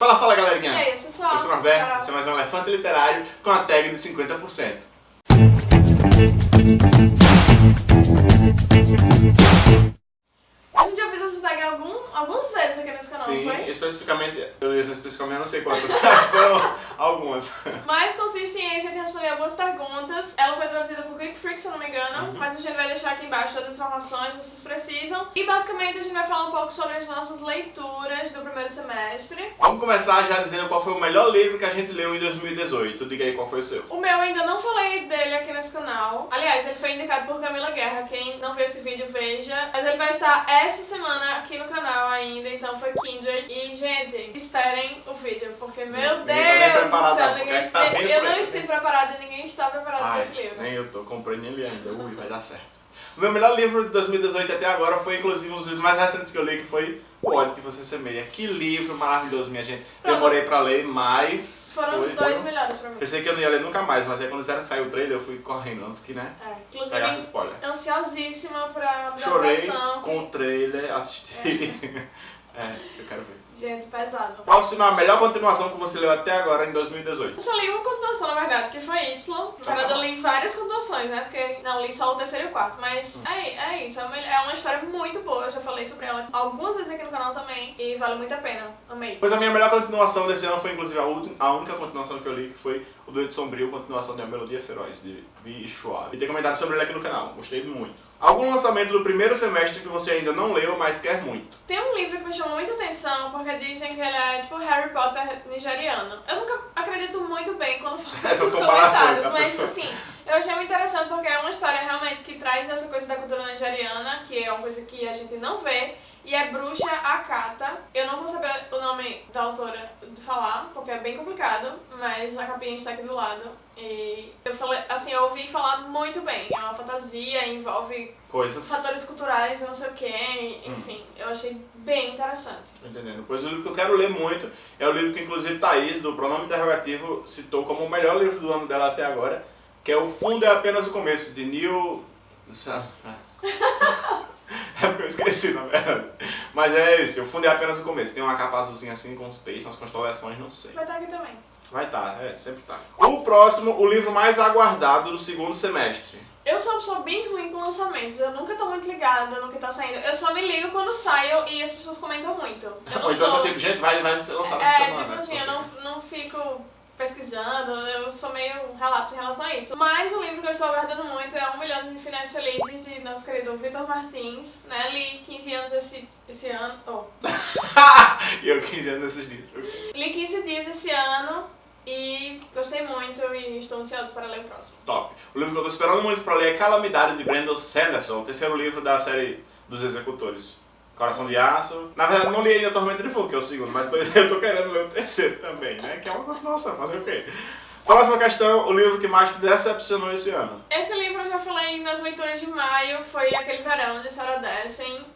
Fala, fala galerinha! E aí, eu sou só. Eu sou o Norberto, esse é mais um Elefante Literário com a tag de 50%. A gente já fez essa tag algum, algumas vezes aqui nesse canal, Sim, não foi? especificamente, eu especificamente, eu não sei quantas, foram algumas. Mas consiste em a gente responder algumas perguntas. Ela foi traduzida por Geek Freak, se eu não me engano, mas a gente vai deixar aqui embaixo todas as informações que vocês precisam. E basicamente a gente vai falar um pouco sobre as nossas leituras do primeiro semestre. Vamos começar já dizendo qual foi o melhor livro que a gente leu em 2018. Diga aí qual foi o seu. O meu ainda não falei dele aqui nesse canal. Aliás, ele foi indicado por Camila Guerra. Quem não viu esse vídeo, veja. Mas ele vai estar esta semana aqui no canal ainda, então foi Kindred. E, gente, esperem o vídeo, porque, meu Ninguém tá nem Deus do céu, ninguém, tá eu não estive preparada e ninguém está preparado para esse livro. nem eu tô, comprei nele ainda. Ui, vai dar certo. O meu melhor livro de 2018 até agora foi, inclusive, um dos livros mais recentes que eu li, que foi O Ódio que Você Semeia. Que livro maravilhoso, minha gente. Demorei pra ler, mas... Foram foi- os dois foram- melhores pra mim. Pensei que eu não ia ler nunca mais, mas aí quando disseram que saiu o trailer, eu fui correndo antes que, né, É, pegasse inclusive, spoiler. ansiosíssima pra Chorei adaptação. com o trailer, assisti. é, eu quero ver. Gente, pesado. Próxima, a melhor continuação que você leu até agora em 2018. Eu só li uma continuação, na verdade, que foi Y. Na verdade, eu li várias continuações, né? Porque não li só o terceiro e o quarto. Mas é, é isso. É uma, é uma história muito boa. Eu já falei sobre ela algumas vezes aqui no canal também. E vale muito a pena. Amei. Pois a minha melhor continuação desse ano foi inclusive a, última, a única continuação que eu li, que foi o Doido Sombrio, continuação de A Melodia Feroz, de Vi Schwab. E tem comentário sobre ele aqui no canal, gostei muito. Algum lançamento do primeiro semestre que você ainda não leu, mas quer muito? Tem um livro que me chamou muita atenção porque dizem que ele é tipo Harry Potter nigeriano. Eu nunca acredito muito bem quando falo Essas esses comentários, a mas pessoa- assim, eu achei muito interessante porque é uma história realmente que traz essa coisa da cultura nigeriana, que é uma coisa que a gente não vê. E é Bruxa Akata. Eu não vou saber o nome da autora de falar, porque é bem complicado, mas a capinha está aqui do lado. E eu falei, assim, eu ouvi falar muito bem. É uma fantasia, envolve Coisas. fatores culturais, não sei o que, Hum. enfim, eu achei bem interessante. Entendendo? Pois o livro que eu quero ler muito é o livro que inclusive Thaís, do Pronome Interrogativo, citou como o melhor livro do ano dela até agora, que é O Fundo é Apenas o Começo, de Neil... É porque eu esqueci, na verdade. Mas é esse, O Fundo é Apenas o Começo. Tem uma capa azulzinha assim com os peixes, umas constelações, não sei. Vai estar aqui também. Vai estar, é, sempre tá. O próximo, o livro mais aguardado do segundo semestre. Eu sou uma pessoa bem ruim com lançamentos, eu nunca tô muito ligada no que tá saindo. Eu só me ligo quando saio e as pessoas comentam muito. Eu não Ou então sou... tá tipo, gente, vai, vai ser lançado essa É, semana. tipo assim, Só eu não, não fico pesquisando, eu sou meio relato em relação a isso. Mas o livro que eu estou aguardando muito é Um Milhão de Finais Felizes, de nosso querido Vitor Martins, né? Li 15 anos esse, esse ano, oh, E eu 15 anos nesses dias. li 15 dias esse ano e gostei muito e estou ansiosa para ler o próximo. Top. O livro que eu tô esperando muito pra ler é Calamidade, de Brandon Sanderson, o terceiro livro da série dos Executores. Coração de Aço. Na verdade, não li ainda Tormenta de Fogo, que é o segundo, mas eu tô querendo ler o terceiro também, né? Que é uma continuação, fazer o? Próxima questão, o livro que mais te decepcionou esse ano. Esse livro eu já falei nas leituras de maio, foi aquele verão de Sarah Dessen.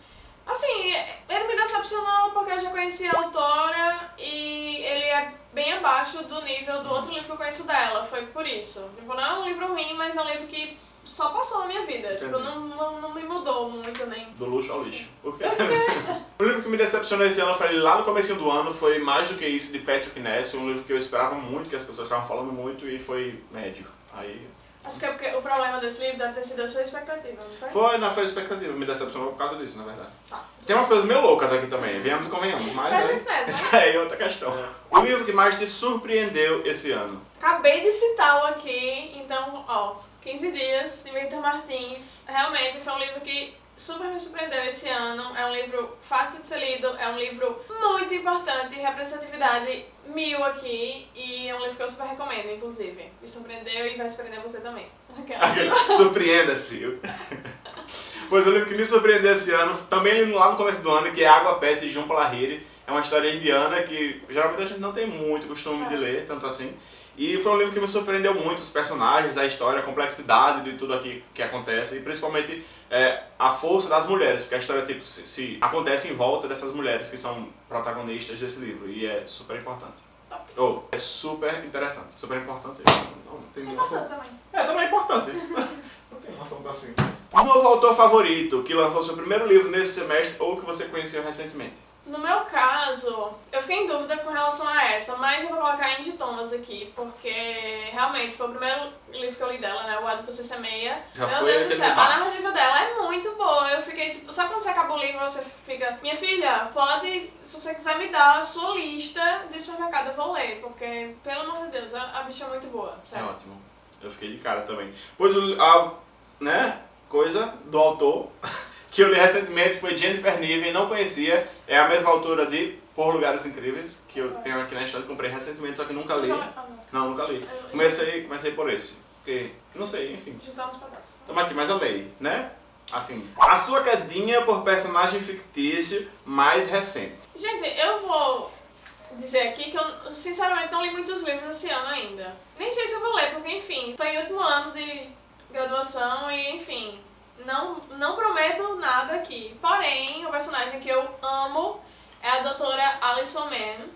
Assim, ele me decepcionou porque eu já conhecia a autora e ele é bem abaixo do nível do outro livro que eu conheço dela, foi por isso. Tipo, não é um livro ruim, mas é um livro que só passou na minha vida. Tipo, não, não, não me mudou muito nem. Do luxo ao lixo. Quê? o livro que me decepcionou esse ano, eu falei lá no começo do ano, foi Mais Do Que Isso, de Patrick Ness, um livro que eu esperava muito, que as pessoas estavam falando muito, e foi médio. Aí Acho que é porque o problema desse livro deve ter sido a sua expectativa, não foi? Foi, não foi expectativa, me decepcionou por causa disso, na verdade. Tá. Tem umas coisas meio loucas aqui também, venhamos e convenhamos, mas aí, Patrick Ness, né? aí é outra questão. O livro que mais te surpreendeu esse ano? Acabei de citá-lo aqui, então, ó, 15 dias de Victor Martins. Realmente foi um livro que super me surpreendeu esse ano. É um livro fácil de ser lido, é um livro muito importante, representatividade mil aqui. E é um livro que eu super recomendo, inclusive. Me surpreendeu e vai surpreender você também. Surpreenda-se. pois o livro que me surpreendeu esse ano, também li lá no começo do ano, que é Água Peste de João Palahiri. É uma história indiana que geralmente a gente não tem muito costume de É. ler, tanto assim. E foi um livro que me surpreendeu muito, os personagens, a história, a complexidade de tudo aqui que acontece e principalmente é, a força das mulheres, porque a história tipo, se, se acontece em volta dessas mulheres que são protagonistas desse livro e é super importante. Top. Ou, é super interessante, super importante. Não, não tem É noção. também. É, também é importante. Não tem uma ação assim. Um novo autor favorito que lançou seu primeiro livro nesse semestre ou que você conheceu recentemente? No meu caso, eu fiquei em dúvida com relação a essa, mas eu vou colocar Andy Thomas aqui, porque realmente foi o primeiro livro que eu li dela, né? O Pra Você Semeia. Já Meu foi Deus do céu, a narrativa dela é muito boa. Eu fiquei tipo, sabe quando você acaba o livro você fica, minha filha, pode, se você quiser me dar a sua lista de supermercado, eu vou ler, porque, pelo amor de Deus, a, a bicha é muito boa, É ótimo. Eu fiquei de cara também. Pois a né, coisa do autor que eu li recentemente foi Jennifer Niven, não conhecia. É a mesma autora de Por Lugares Incríveis, que eu tenho aqui na estante, comprei recentemente, só que nunca li. Não. Nunca li. Comecei, comecei por esse. Porque, não sei, enfim. Juntar uns pedaços. Tamo aqui, mas amei, né? Assim, a sua quedinha por personagem fictício mais recente. Gente, eu vou dizer aqui que eu, sinceramente, não li muitos livros esse ano ainda. Nem sei se eu vou ler, porque, enfim, tô em último ano de graduação e, enfim, não, não prometo nada aqui. Porém, o personagem que eu amo é a doutora Alison Mann,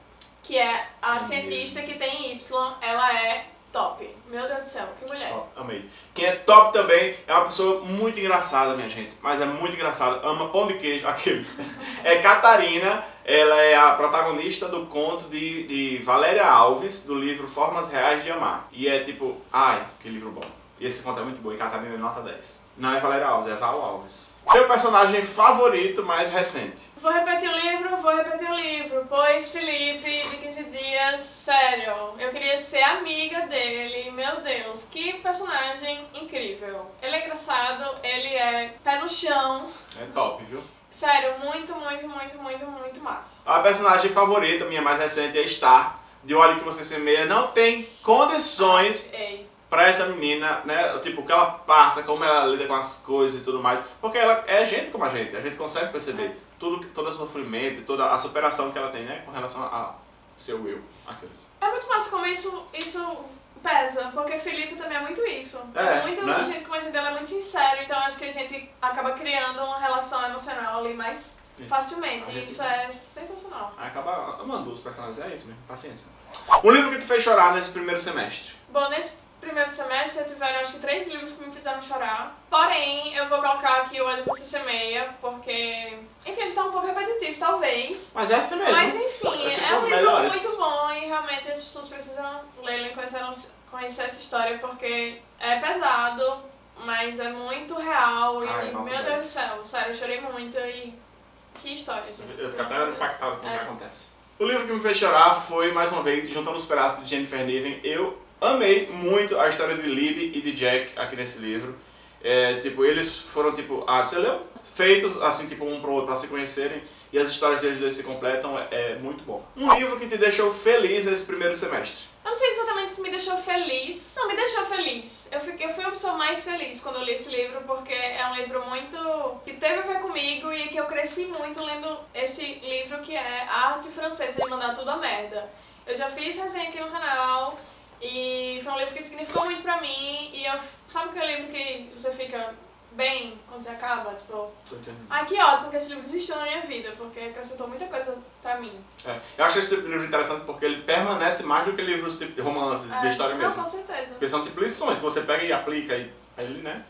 que é a cientista que tem Y. Ela é top. Meu Deus do céu, que mulher. Ó, amei. Quem é top também é uma pessoa muito engraçada, minha gente. Mas é muito engraçada. Ama pão de queijo, aqueles. É Catarina. Ela é a protagonista do conto de, de Valéria Alves, do livro Formas Reais de Amar. E é tipo, ai, que livro bom. E esse conto é muito bom. E Catarina é nota 10. Não é Valéria Alves, é Val Alves. Seu personagem favorito mais recente? Vou repetir o livro, vou repetir o livro, pois Felipe, de 15 dias, sério, eu queria ser amiga dele, meu Deus, que personagem incrível. Ele é engraçado, ele é pé no chão, É top, viu? sério, muito, muito, muito, muito, muito massa. A personagem favorita, minha mais recente, é Star. De Olho que Você Semeia. Não tem condições Ei, pra essa menina, né? Tipo, o que ela passa, como ela lida com as coisas e tudo mais. Porque ela é gente como a gente, a gente consegue perceber tudo, todo o sofrimento, toda a superação que ela tem, né? Com relação a seu eu, aqueles. é muito massa como isso, isso pesa, porque Felipe também é muito isso. É, muito, né? o jeito como a gente dela é muito sincero, então acho que a gente acaba criando uma relação emocional ali mais Isso. facilmente, e gente- isso é sensacional. Aí acaba amando os personagens, é isso mesmo, paciência. Um livro que te fez chorar nesse primeiro semestre. Bom, nesse primeiro semestre tiveram acho que três livros que me fizeram chorar. Porém, eu vou colocar aqui o Olho Pra Se Semeia, porque, enfim, a gente tá um pouco repetitivo, talvez. Mas é assim mesmo. Mas enfim, É um livro melhores. muito bom e realmente as pessoas precisam lê-lo e conhecer, conhecer essa história porque é pesado, mas é muito real e, Ai, nota meu 10. Deus do céu, sério, eu chorei muito e que história, gente. Eu fico até impactado com o que É. acontece. O livro que me fez chorar foi, mais uma vez, Juntando os Pedaços de Jennifer Niven. Eu amei muito a história de Libby e de Jack aqui nesse livro. É, tipo, eles foram, tipo, ah, você leu? Feitos, assim, tipo, um pro outro, pra se conhecerem. E as histórias deles dois se completam, é, é muito bom. Um livro que te deixou feliz nesse primeiro semestre. Eu não sei exatamente se me deixou feliz. Não, me deixou feliz. Eu, fiquei, eu fui a pessoa mais feliz quando eu li esse livro, porque é um livro muito. que teve a ver comigo e que eu cresci muito lendo este livro que é A Arte Francesa de Mandar Tudo a Merda. Eu já fiz resenha aqui no canal e foi um livro que significou muito pra mim. E eu. Sabe aquele livro que você fica bem quando você acaba? Tipo, ai que ótimo que esse livro existiu na minha vida, porque acrescentou muita coisa pra mim. É, eu acho esse tipo de livro interessante porque ele permanece mais do que livros tipo, de romances, de É, história não, mesmo. com certeza. Porque são tipo lições que você pega e aplica e aí ele, né,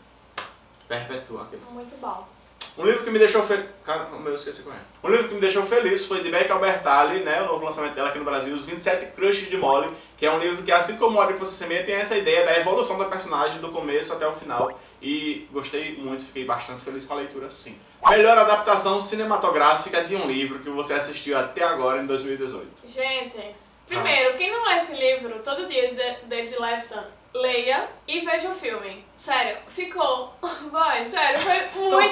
perpetua aqueles. Muito bom. Um livro que me deixou feliz. Cara, eu esqueci qual é. Um livro que me deixou feliz foi de Beck Albertalli, né? O novo lançamento dela aqui no Brasil, Os 27 Crushes de Molly, que é um livro que, assim como o Molly que você semeia, tem essa ideia da evolução da personagem do começo até o final. E gostei muito, fiquei bastante feliz com a leitura, sim. Melhor adaptação cinematográfica de um livro que você assistiu até agora, em 2018. Gente, primeiro, quem não lê esse livro todo dia de David Lefton, leia e veja o filme. Sério, ficou. Vai, sério, foi muito.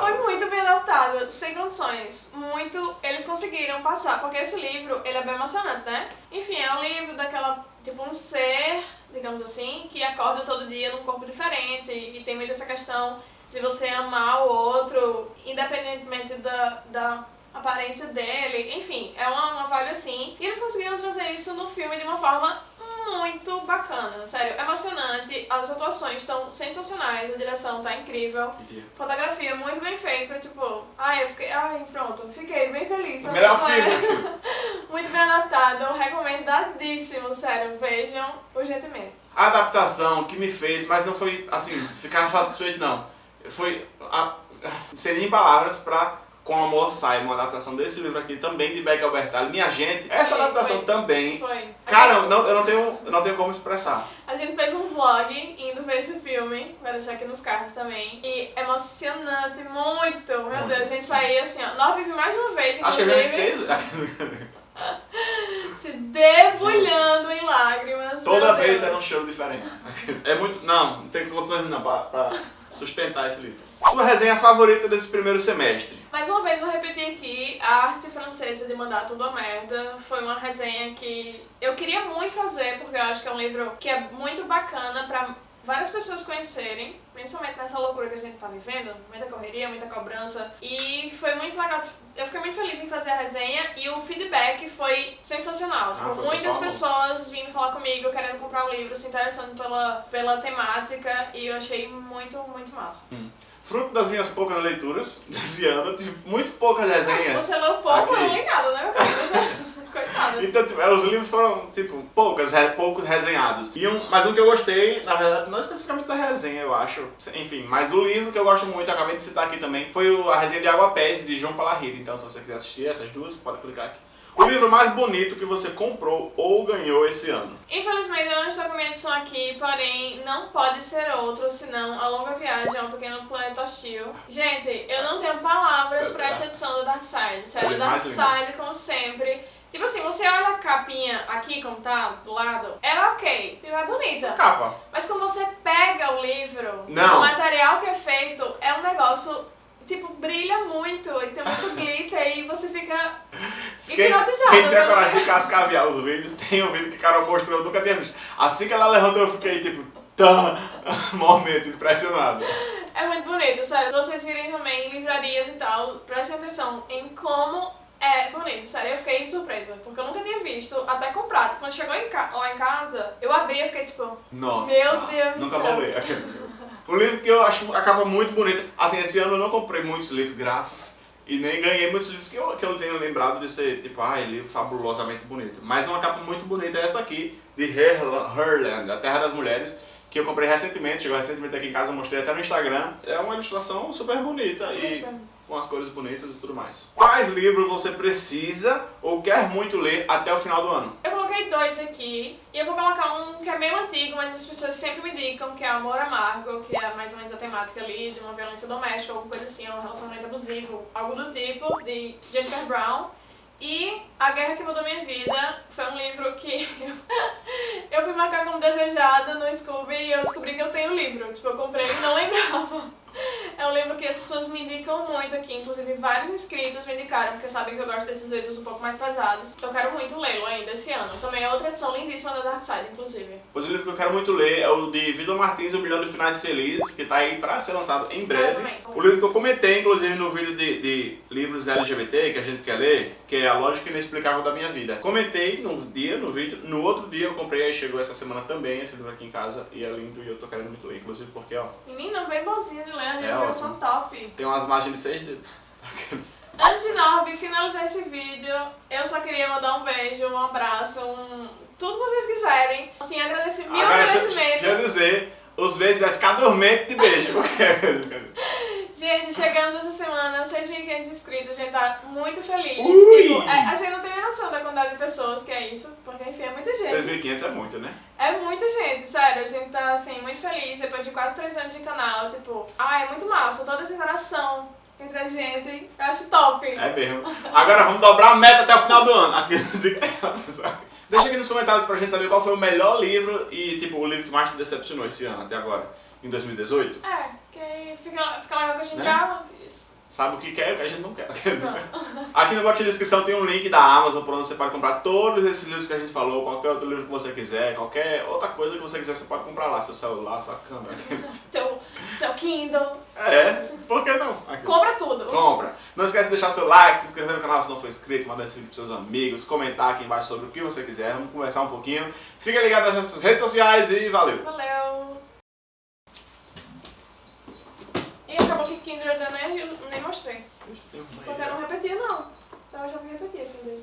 Foi muito bem adaptado, sem condições. Muito. Eles conseguiram passar, porque esse livro, ele é bem emocionante, né? Enfim, é um livro daquela. Tipo, um ser, digamos assim, que acorda todo dia num corpo diferente e, e tem muito essa questão de você amar o outro, independentemente da, da aparência dele. Enfim, é uma, uma vibe assim. E eles conseguiram trazer isso no filme de uma forma muito bacana, sério, emocionante. As atuações estão sensacionais, a direção tá incrível. Fotografia muito bem feita, tipo, ai, eu fiquei, ai, pronto, fiquei bem feliz. também Melhor filme. Muito bem adaptado, recomendadíssimo, sério, vejam urgentemente. A adaptação que me fez, mas não foi assim, ficar satisfeito não. Foi a, sem nem palavras pra Com Amor Sai, uma adaptação desse livro aqui também de Beck Albertalli. Minha gente, essa Foi, adaptação foi. também. Foi. Cara, eu não, eu, não tenho, eu não tenho como expressar. A gente fez um vlog indo ver esse filme, vai deixar aqui nos cards também. E emocionante, muito. Meu Muito, Deus, a gente sim. saiu assim, ó. Nós vimos mais uma vez, Acho que eu já vi inclusive, seis. se debulhando em lágrimas. Toda vez era um show diferente. É muito. Não, não tem condições não pra, pra sustentar esse livro. Sua resenha favorita desse primeiro semestre? Mais uma vez vou repetir aqui, a arte francesa de mandar tudo a merda foi uma resenha que eu queria muito fazer, porque eu acho que é um livro que é muito bacana pra várias pessoas conhecerem, principalmente nessa loucura que a gente tá vivendo, muita correria, muita cobrança, e foi muito legal. Eu fiquei muito feliz em fazer a resenha e o feedback foi sensacional. Ah, Tipo, foi muitas pessoas vindo falar comigo, querendo comprar o livro, se interessando pela, pela temática, e eu achei muito, muito massa. Fruto das minhas poucas leituras desse ano, tive muito poucas Mas se resenhas. você leu pouco, eu não li nada, né? Coitada. Então, tipo, os livros foram, tipo, poucas, poucos resenhados. E um, mas um que eu gostei, na verdade, não especificamente da resenha, eu acho. Enfim, mas o livro que eu gosto muito, eu acabei de citar aqui também, foi o- a resenha de Água Pés, de João Palahiri. Então, se você quiser assistir essas duas, pode clicar aqui. O livro mais bonito que você comprou ou ganhou esse ano? Infelizmente eu não estou com a minha edição aqui, porém não pode ser outro, senão A Longa Viagem ao Pequeno Planeta Hostil. Gente, eu não tenho palavras pra essa edição do Dark Side. Sério, é Dark. Side, como sempre. Tipo assim, você olha a capinha aqui como tá, do lado, ela é ok, tipo, é bonita. Capa. Mas quando você pega o livro, Não. o material que é feito é um negócio, tipo, brilha muito e tem muito glitter e você fica Quem, hipnotizado. quem tem a coragem de cascavear os vídeos, tem um vídeo que Carol mostrou, eu nunca tinha visto. Assim que ela levantou, eu fiquei tipo, tá, momento, impressionado. É muito bonito, sério. Se vocês virem também em livrarias e tal, prestem atenção em como é bonito, sério. Eu fiquei surpresa, porque eu nunca tinha visto, até comprado. Quando chegou em ca- lá em casa, eu abri e fiquei tipo, Nossa. Meu Deus do Nunca céu. vou ler. Um livro que eu acho a capa muito bonita. Assim, esse ano eu não comprei muitos livros, graças. E nem ganhei muitos livros que eu, que eu tenho lembrado de ser, tipo, ai, livro fabulosamente bonito. Mas uma capa muito bonita é essa aqui, de Herla- Herland, A Terra das Mulheres, que eu comprei recentemente, chegou recentemente aqui em casa, mostrei até no Instagram. É uma ilustração super bonita e com as cores bonitas e tudo mais. Quais livros você precisa ou quer muito ler até o final do ano? Eu coloquei dois aqui e eu vou colocar um que é meio antigo, mas as pessoas sempre me indicam, que é Amor Amargo, que é mais ou menos a temática ali de uma violência doméstica, alguma coisa assim, um relacionamento abusivo, algo do tipo, de Jennifer Brown. E A Guerra que Mudou Minha Vida foi um livro que eu fui marcar como desejada no Scooby e eu descobri que eu tenho o livro. Tipo, eu comprei e não lembrava. É um livro que as pessoas me indicam muito aqui, inclusive vários inscritos me indicaram, porque sabem que eu gosto desses livros um pouco mais pesados. Então eu quero muito lê-lo ainda esse ano. Também é outra edição lindíssima da Dark Side, inclusive. Pois o livro que eu quero muito ler é o de Vitor Martins, O Milhão de Finais Felizes, que tá aí pra ser lançado em breve. O livro que eu comentei, inclusive, no vídeo de, de livros LGBT que a gente quer ler, que é A Lógica Inexplicável da Minha Vida. Comentei no dia, no vídeo, no outro dia eu comprei, aí chegou essa semana também esse livro aqui em casa, e é lindo e eu tô querendo muito ler, inclusive porque, ó, Menina, bem bonzinho de ler, É livros ótimo. são top. tem umas margens de seis dedos. Antes de Norby finalizar esse vídeo, eu só queria mandar um beijo, um abraço, um... tudo que vocês quiserem. Assim, agradecer, mil Agora, agradecimentos. eu dizer, os vezes vai ficar dormente de beijo. 1.500 inscritos, a gente tá muito feliz. Tipo, é, a gente não tem noção da quantidade de pessoas que é isso, porque enfim, é muita gente. 6.500 é muito, né? É muita gente, sério, a gente tá assim, muito feliz depois de quase 3 anos de canal, tipo, ah, é muito massa, toda essa interação entre a gente, eu acho top. É mesmo. Agora vamos dobrar a meta até o final do ano. É Deixa aqui nos comentários pra gente saber qual foi o melhor livro e, tipo, o livro que mais te decepcionou esse ano, até agora, em 2018. É, que fica, fica legal que a gente né? já Sabe o que quer e o que a gente não quer. Aqui no box de descrição tem um link da Amazon por onde você pode comprar todos esses livros que a gente falou, qualquer outro livro que você quiser, qualquer outra coisa que você quiser, você pode comprar lá, seu celular, sua câmera. Seu, seu Kindle, É, por que não? Aqui. compra tudo. Compra. Não esquece de deixar seu like, se inscrever no canal se não for inscrito, mandar esse vídeo pros seus amigos, comentar aqui embaixo sobre o que você quiser, vamos conversar um pouquinho. Fica ligado nas nossas redes sociais e valeu! Valeu. acabou que Kinder da Mary eu nem mostrei. Porque eu não repetia, não. Então eu já vou repetir Kinder.